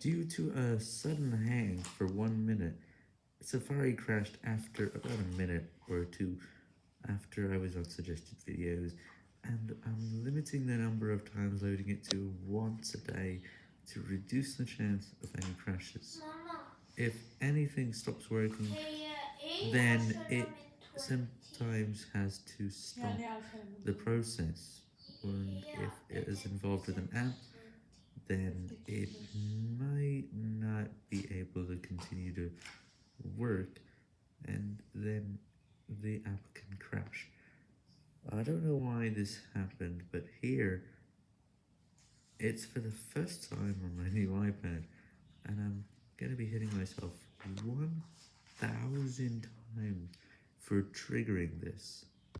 Due to a sudden hang for one minute, Safari crashed after about a minute or two after I was on suggested videos, and I'm limiting the number of times loading it to once a day to reduce the chance of any crashes. If anything stops working, then it sometimes has to stop the process, and if it is involved with an app, then it continue to work, and then the app can crash. I don't know why this happened, but here, it's for the first time on my new iPad, and I'm gonna be hitting myself 1,000 times for triggering this.